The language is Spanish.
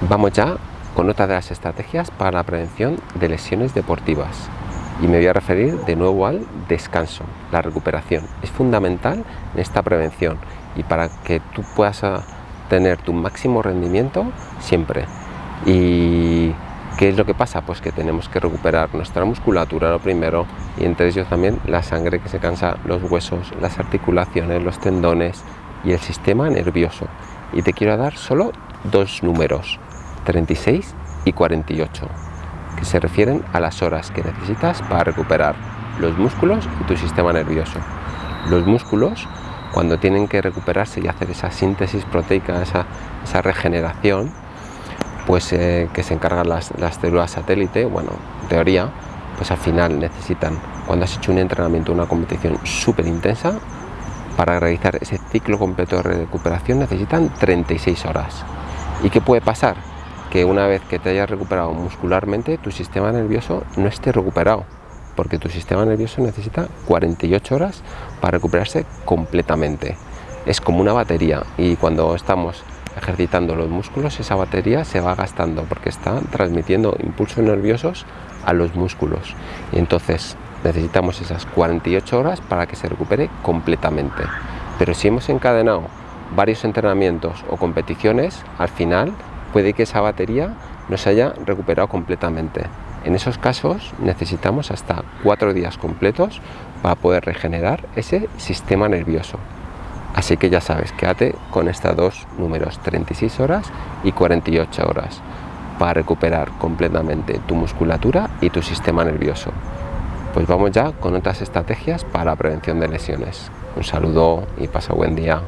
Vamos ya con otra de las estrategias para la prevención de lesiones deportivas y me voy a referir de nuevo al descanso, la recuperación. Es fundamental en esta prevención y para que tú puedas ah, tener tu máximo rendimiento siempre. ¿Y qué es lo que pasa? Pues que tenemos que recuperar nuestra musculatura lo primero y entre ellos también la sangre que se cansa, los huesos, las articulaciones, los tendones y el sistema nervioso. Y te quiero dar solo dos números, 36 y 48, que se refieren a las horas que necesitas para recuperar los músculos y tu sistema nervioso. Los músculos, cuando tienen que recuperarse y hacer esa síntesis proteica, esa, regeneración, pues eh, que se encargan las, las células satélite, bueno, en teoría, pues al final necesitan, cuando has hecho un entrenamiento, una competición súper intensa, para realizar ese ciclo completo de recuperación necesitan 36 horas. ¿Y qué puede pasar? Que una vez que te hayas recuperado muscularmente, tu sistema nervioso no esté recuperado, porque tu sistema nervioso necesita 48 horas para recuperarse completamente. Es como una batería y cuando estamos ejercitando los músculos, esa batería se va gastando porque está transmitiendo impulsos nerviosos a los músculos. Y entonces necesitamos esas 48 horas para que se recupere completamente. Pero si hemos encadenado varios entrenamientos o competiciones, al final puede que esa batería no se haya recuperado completamente. En esos casos necesitamos hasta cuatro días completos para poder regenerar ese sistema nervioso. Así que ya sabes, quédate con estos dos números, 36 horas y 48 horas, para recuperar completamente tu musculatura y tu sistema nervioso. Pues vamos ya con otras estrategias para la prevención de lesiones. Un saludo y pasa buen día.